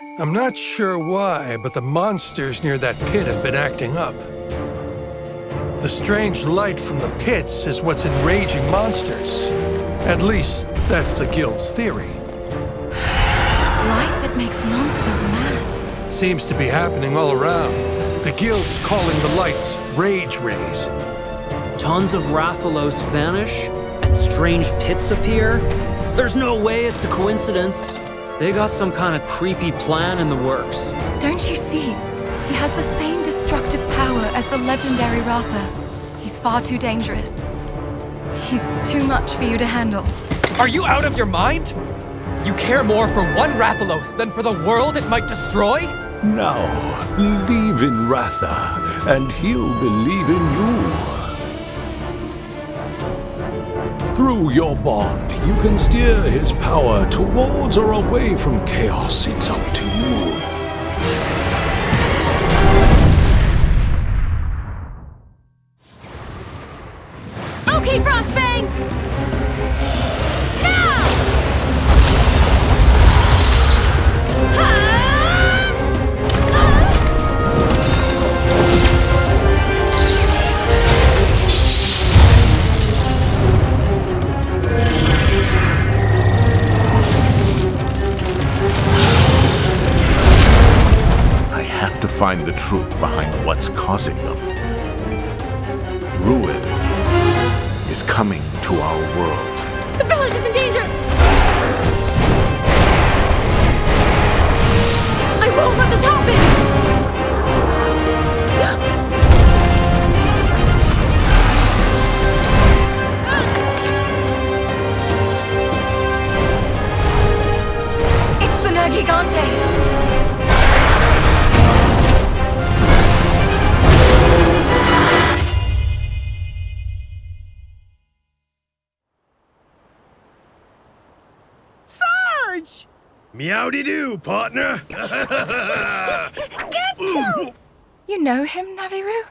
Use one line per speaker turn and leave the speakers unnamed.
I'm not sure why, but the monsters near that pit have been acting up. The strange light from the pits is what's enraging monsters. At least, that's the Guild's theory.
Light that makes monsters mad.
Seems to be happening all around. The Guild's calling the lights Rage Rays.
Tons of Rathalos vanish, and strange pits appear? There's no way it's a coincidence. They got some kind of creepy plan in the works.
Don't you see? He has the same destructive power as the legendary Ratha. He's far too dangerous. He's too much for you to handle.
Are you out of your mind? You care more for one Rathalos than for the world it might destroy?
Now, believe in Ratha, and he'll believe in you. Through your bond, you can steer his power towards or away from chaos. It's up to you.
Okay, Frostbang!
Have to find the truth behind what's causing them. Ruin is coming to our world.
The village is in danger!
Sarge!
Meowdy-doo, partner!
You know him, Navirou?